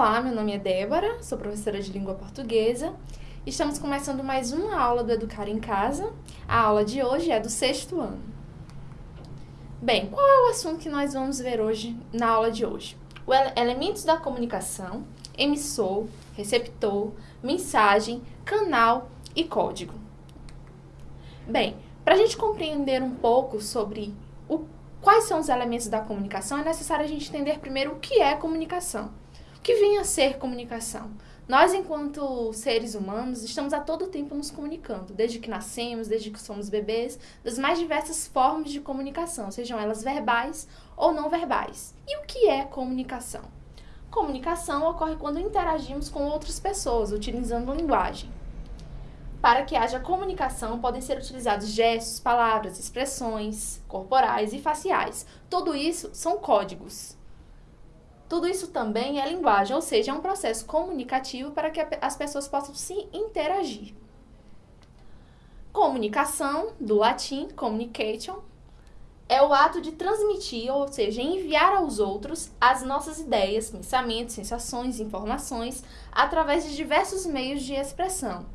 Olá, meu nome é Débora, sou professora de língua portuguesa. Estamos começando mais uma aula do Educar em Casa. A aula de hoje é do sexto ano. Bem, qual é o assunto que nós vamos ver hoje na aula de hoje? O ele elementos da comunicação, emissor, receptor, mensagem, canal e código. Bem, para a gente compreender um pouco sobre o, quais são os elementos da comunicação, é necessário a gente entender primeiro o que é comunicação. O que vem a ser comunicação? Nós, enquanto seres humanos, estamos a todo tempo nos comunicando, desde que nascemos, desde que somos bebês, das mais diversas formas de comunicação, sejam elas verbais ou não verbais. E o que é comunicação? Comunicação ocorre quando interagimos com outras pessoas, utilizando linguagem. Para que haja comunicação, podem ser utilizados gestos, palavras, expressões corporais e faciais. Tudo isso são códigos. Tudo isso também é linguagem, ou seja, é um processo comunicativo para que as pessoas possam se interagir. Comunicação, do latim communication, é o ato de transmitir, ou seja, enviar aos outros as nossas ideias, pensamentos, sensações, informações através de diversos meios de expressão.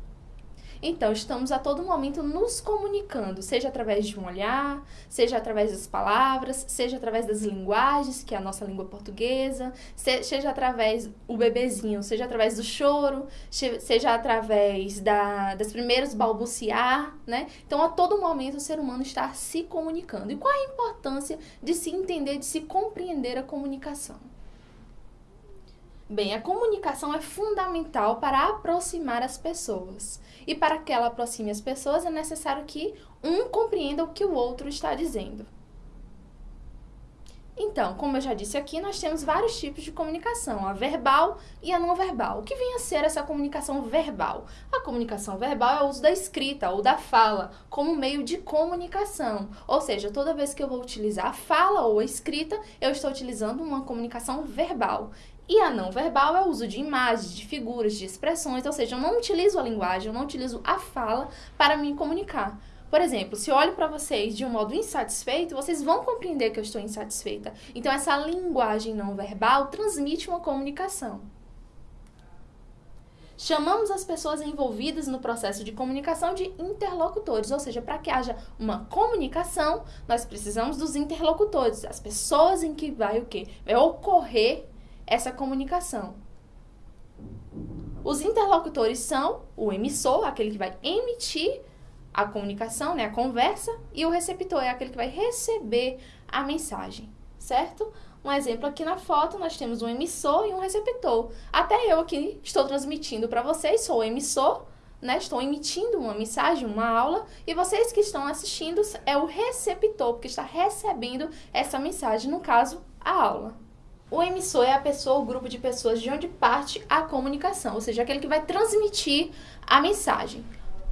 Então, estamos a todo momento nos comunicando, seja através de um olhar, seja através das palavras, seja através das linguagens, que é a nossa língua portuguesa, seja através o bebezinho, seja através do choro, seja através da, das primeiros balbuciar, né? Então, a todo momento o ser humano está se comunicando. E qual é a importância de se entender, de se compreender a comunicação? Bem, a comunicação é fundamental para aproximar as pessoas. E para que ela aproxime as pessoas, é necessário que um compreenda o que o outro está dizendo. Então, como eu já disse aqui, nós temos vários tipos de comunicação, a verbal e a não verbal. O que vem a ser essa comunicação verbal? A comunicação verbal é o uso da escrita ou da fala como meio de comunicação. Ou seja, toda vez que eu vou utilizar a fala ou a escrita, eu estou utilizando uma comunicação verbal. E a não verbal é o uso de imagens, de figuras, de expressões, ou seja, eu não utilizo a linguagem, eu não utilizo a fala para me comunicar. Por exemplo, se eu olho para vocês de um modo insatisfeito, vocês vão compreender que eu estou insatisfeita. Então, essa linguagem não verbal transmite uma comunicação. Chamamos as pessoas envolvidas no processo de comunicação de interlocutores, ou seja, para que haja uma comunicação, nós precisamos dos interlocutores, as pessoas em que vai o quê? Vai ocorrer essa comunicação. Os interlocutores são o emissor, aquele que vai emitir a comunicação, né, a conversa, e o receptor é aquele que vai receber a mensagem, certo? Um exemplo aqui na foto, nós temos um emissor e um receptor. Até eu aqui estou transmitindo para vocês, sou o emissor, né, estou emitindo uma mensagem, uma aula, e vocês que estão assistindo é o receptor, porque está recebendo essa mensagem, no caso, a aula. O emissor é a pessoa, o grupo de pessoas de onde parte a comunicação, ou seja, aquele que vai transmitir a mensagem.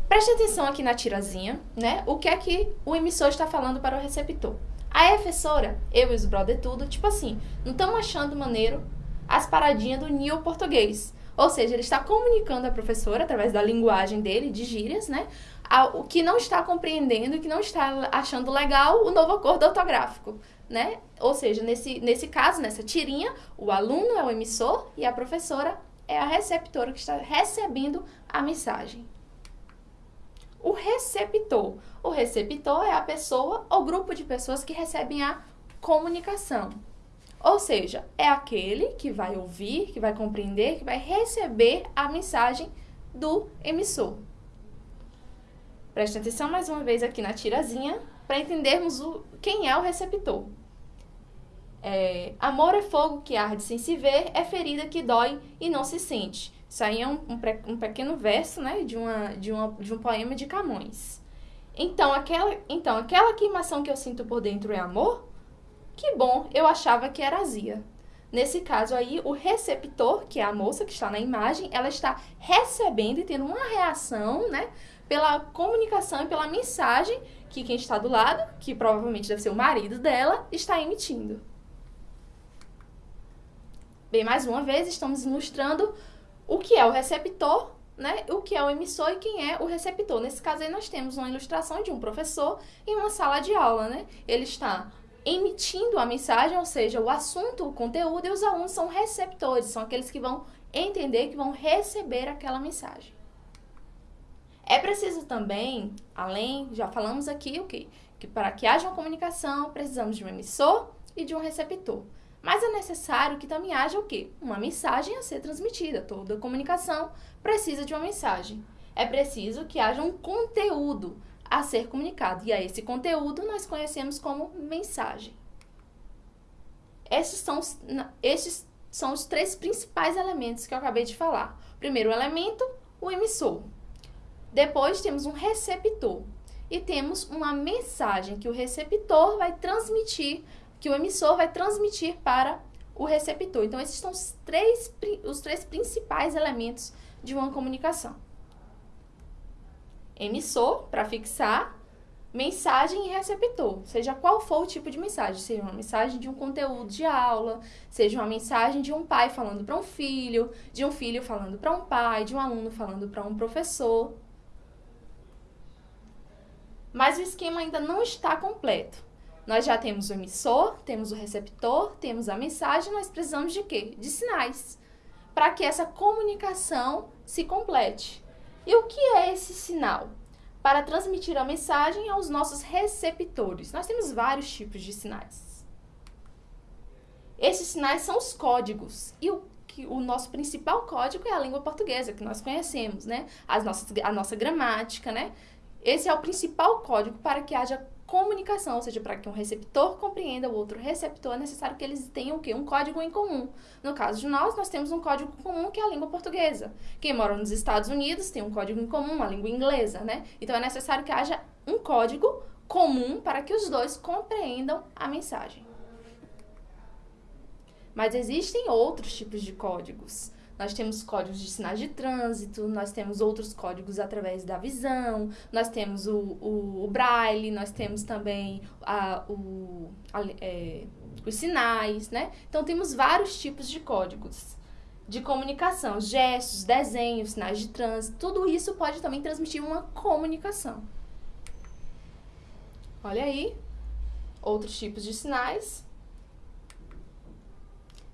Preste atenção aqui na tirazinha, né? O que é que o emissor está falando para o receptor. A professora, eu e os brother tudo, tipo assim, não estamos achando maneiro as paradinhas do Neo português. Ou seja, ele está comunicando à professora, através da linguagem dele, de gírias, né? o que não está compreendendo, o que não está achando legal o novo acordo ortográfico né? Ou seja, nesse, nesse caso, nessa tirinha, o aluno é o emissor e a professora é a receptora que está recebendo a mensagem. O receptor. O receptor é a pessoa ou grupo de pessoas que recebem a comunicação. Ou seja, é aquele que vai ouvir, que vai compreender, que vai receber a mensagem do emissor. Preste atenção mais uma vez aqui na tirazinha para entendermos o, quem é o receptor. É, amor é fogo que arde sem se ver, é ferida que dói e não se sente. Isso aí é um, um, um pequeno verso né, de, uma, de, uma, de um poema de Camões. Então aquela, então, aquela queimação que eu sinto por dentro é amor? Que bom, eu achava que era azia. Nesse caso aí, o receptor, que é a moça que está na imagem, ela está recebendo e tendo uma reação, né, pela comunicação e pela mensagem que quem está do lado, que provavelmente deve ser o marido dela, está emitindo. Bem, mais uma vez, estamos ilustrando o que é o receptor, né? O que é o emissor e quem é o receptor. Nesse caso aí, nós temos uma ilustração de um professor em uma sala de aula, né? Ele está emitindo a mensagem, ou seja, o assunto, o conteúdo, e os alunos são receptores, são aqueles que vão entender, que vão receber aquela mensagem. É preciso também, além, já falamos aqui o que, que para que haja uma comunicação, precisamos de um emissor e de um receptor. Mas é necessário que também haja o quê? Uma mensagem a ser transmitida. Toda comunicação precisa de uma mensagem. É preciso que haja um conteúdo a ser comunicado. E a esse conteúdo nós conhecemos como mensagem. Esses são, esses são os três principais elementos que eu acabei de falar. Primeiro elemento, o emissor. Depois temos um receptor e temos uma mensagem que o receptor vai transmitir, que o emissor vai transmitir para o receptor. Então, esses são os três, os três principais elementos de uma comunicação. Emissor, para fixar, mensagem e receptor, seja qual for o tipo de mensagem, seja uma mensagem de um conteúdo de aula, seja uma mensagem de um pai falando para um filho, de um filho falando para um pai, de um aluno falando para um professor. Mas o esquema ainda não está completo. Nós já temos o emissor, temos o receptor, temos a mensagem, nós precisamos de quê? De sinais, para que essa comunicação se complete. E o que é esse sinal? Para transmitir a mensagem aos nossos receptores. Nós temos vários tipos de sinais. Esses sinais são os códigos. E o que o nosso principal código é a língua portuguesa, que nós conhecemos, né? As nossas, a nossa gramática, né? Esse é o principal código para que haja comunicação, ou seja, para que um receptor compreenda o outro receptor, é necessário que eles tenham o quê? Um código em comum. No caso de nós, nós temos um código comum que é a língua portuguesa. Quem mora nos Estados Unidos tem um código em comum, a língua inglesa, né? Então é necessário que haja um código comum para que os dois compreendam a mensagem. Mas existem outros tipos de códigos. Nós temos códigos de sinais de trânsito, nós temos outros códigos através da visão, nós temos o, o, o braille, nós temos também a, o, a, é, os sinais, né? Então, temos vários tipos de códigos de comunicação, gestos, desenhos, sinais de trânsito, tudo isso pode também transmitir uma comunicação. Olha aí, outros tipos de sinais.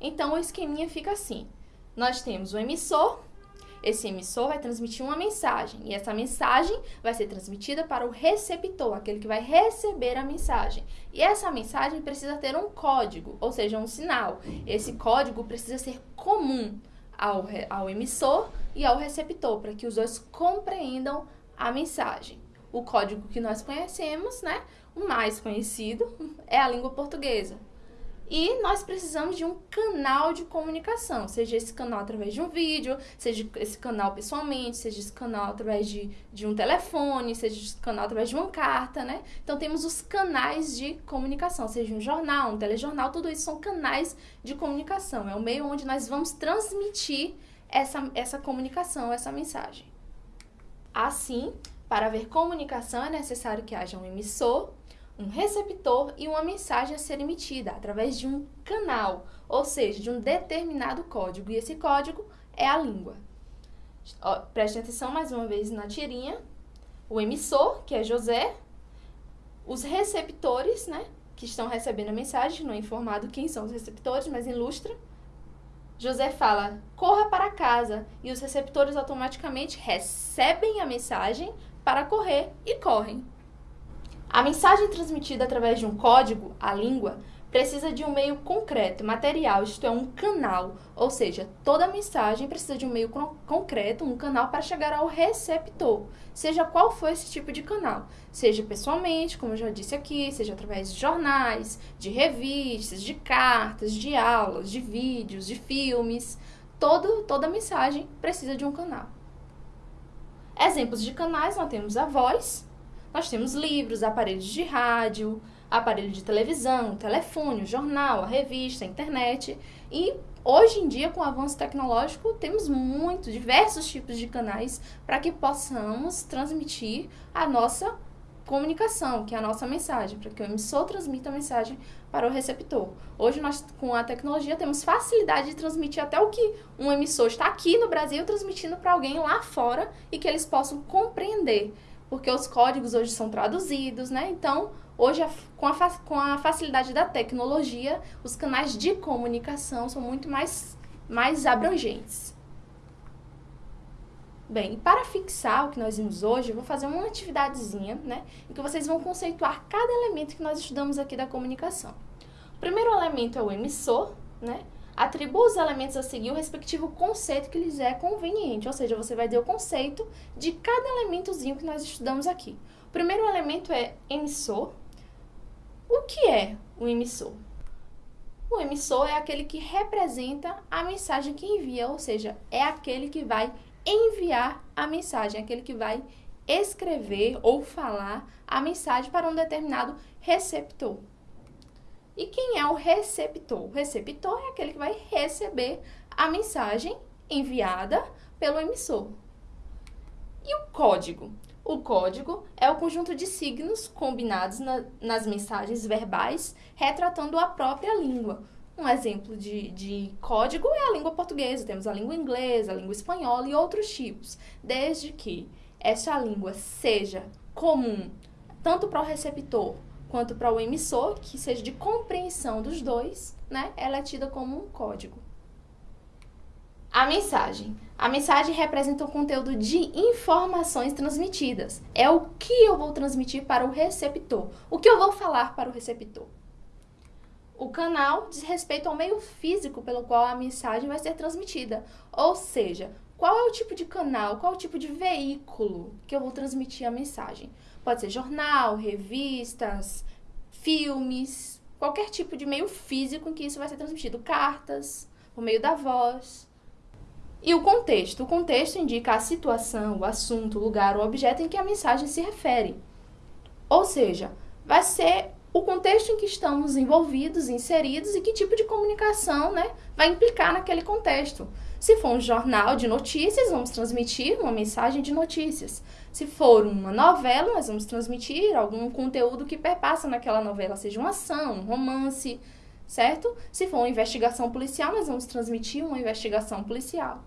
Então, o esqueminha fica assim nós temos o emissor. Esse emissor vai transmitir uma mensagem e essa mensagem vai ser transmitida para o receptor, aquele que vai receber a mensagem. E essa mensagem precisa ter um código, ou seja, um sinal. Esse código precisa ser comum ao, ao emissor e ao receptor, para que os dois compreendam a mensagem. O código que nós conhecemos, né, o mais conhecido, é a língua portuguesa. E nós precisamos de um canal de comunicação, seja esse canal através de um vídeo, seja esse canal pessoalmente, seja esse canal através de, de um telefone, seja esse canal através de uma carta, né? Então temos os canais de comunicação, seja um jornal, um telejornal, tudo isso são canais de comunicação. É o meio onde nós vamos transmitir essa, essa comunicação, essa mensagem. Assim, para haver comunicação é necessário que haja um emissor, um receptor e uma mensagem a ser emitida através de um canal, ou seja, de um determinado código. E esse código é a língua. Ó, preste atenção mais uma vez na tirinha. O emissor, que é José, os receptores, né, que estão recebendo a mensagem, não é informado quem são os receptores, mas ilustra. José fala: corra para casa, e os receptores automaticamente recebem a mensagem para correr e correm. A mensagem transmitida através de um código, a língua, precisa de um meio concreto, material, isto é, um canal. Ou seja, toda mensagem precisa de um meio concreto, um canal para chegar ao receptor, seja qual for esse tipo de canal. Seja pessoalmente, como eu já disse aqui, seja através de jornais, de revistas, de cartas, de aulas, de vídeos, de filmes. Todo, toda mensagem precisa de um canal. Exemplos de canais, nós temos a voz, nós temos livros, aparelhos de rádio, aparelho de televisão, telefone, jornal, revista, internet. E hoje em dia, com o avanço tecnológico, temos muitos, diversos tipos de canais para que possamos transmitir a nossa comunicação, que é a nossa mensagem, para que o emissor transmita a mensagem para o receptor. Hoje nós com a tecnologia temos facilidade de transmitir até o que um emissor está aqui no Brasil transmitindo para alguém lá fora e que eles possam compreender porque os códigos hoje são traduzidos, né? Então, hoje, com a, com a facilidade da tecnologia, os canais de comunicação são muito mais, mais abrangentes. Bem, para fixar o que nós vimos hoje, eu vou fazer uma atividadezinha, né? Em que vocês vão conceituar cada elemento que nós estudamos aqui da comunicação. O primeiro elemento é o emissor, né? Atribua os elementos a seguir o respectivo conceito que lhes é conveniente, ou seja, você vai ter o conceito de cada elementozinho que nós estudamos aqui. O primeiro elemento é emissor. O que é o emissor? O emissor é aquele que representa a mensagem que envia, ou seja, é aquele que vai enviar a mensagem, aquele que vai escrever ou falar a mensagem para um determinado receptor. E quem é o receptor? O receptor é aquele que vai receber a mensagem enviada pelo emissor. E o código? O código é o conjunto de signos combinados na, nas mensagens verbais retratando a própria língua. Um exemplo de, de código é a língua portuguesa, temos a língua inglesa, a língua espanhola e outros tipos, desde que essa língua seja comum tanto para o receptor quanto para o emissor, que seja de compreensão dos dois, né? Ela é tida como um código. A mensagem. A mensagem representa o conteúdo de informações transmitidas. É o que eu vou transmitir para o receptor. O que eu vou falar para o receptor. O canal diz respeito ao meio físico pelo qual a mensagem vai ser transmitida. Ou seja, qual é o tipo de canal, qual é o tipo de veículo que eu vou transmitir a mensagem. Pode ser jornal, revistas, filmes, qualquer tipo de meio físico em que isso vai ser transmitido. Cartas, por meio da voz. E o contexto. O contexto indica a situação, o assunto, o lugar, o objeto em que a mensagem se refere. Ou seja, vai ser o contexto em que estamos envolvidos, inseridos e que tipo de comunicação né, vai implicar naquele contexto. Se for um jornal de notícias, vamos transmitir uma mensagem de notícias. Se for uma novela, nós vamos transmitir algum conteúdo que perpassa naquela novela, seja uma ação, um romance, certo? Se for uma investigação policial, nós vamos transmitir uma investigação policial.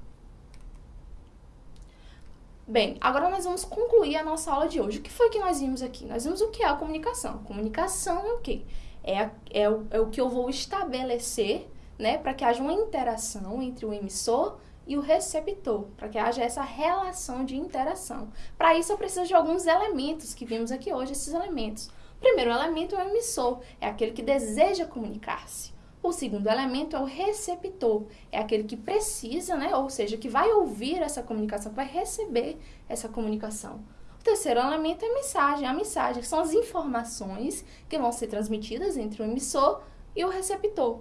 Bem, agora nós vamos concluir a nossa aula de hoje. O que foi que nós vimos aqui? Nós vimos o que é a comunicação. Comunicação é o quê? É, é, o, é o que eu vou estabelecer né, para que haja uma interação entre o emissor e o receptor, para que haja essa relação de interação. Para isso eu preciso de alguns elementos que vimos aqui hoje, esses elementos. O primeiro elemento é o emissor, é aquele que deseja comunicar-se. O segundo elemento é o receptor, é aquele que precisa, né? ou seja, que vai ouvir essa comunicação, que vai receber essa comunicação. O terceiro elemento é a mensagem. A mensagem são as informações que vão ser transmitidas entre o emissor e o receptor.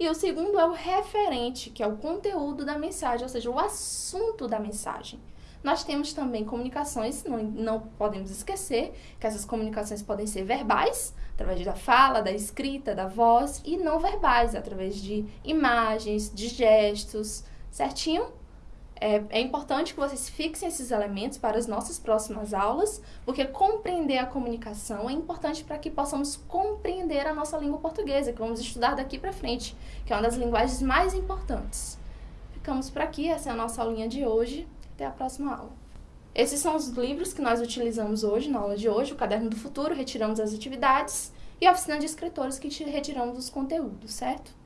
E o segundo é o referente, que é o conteúdo da mensagem, ou seja, o assunto da mensagem. Nós temos também comunicações, não, não podemos esquecer que essas comunicações podem ser verbais, através da fala, da escrita, da voz, e não verbais, através de imagens, de gestos, certinho? É, é, importante que vocês fixem esses elementos para as nossas próximas aulas, porque compreender a comunicação é importante para que possamos compreender a nossa língua portuguesa, que vamos estudar daqui para frente, que é uma das linguagens mais importantes. Ficamos por aqui, essa é a nossa aulinha de hoje. Até a próxima aula. Esses são os livros que nós utilizamos hoje, na aula de hoje, o Caderno do Futuro, retiramos as atividades, e a Oficina de Escritores, que retiramos os conteúdos, certo?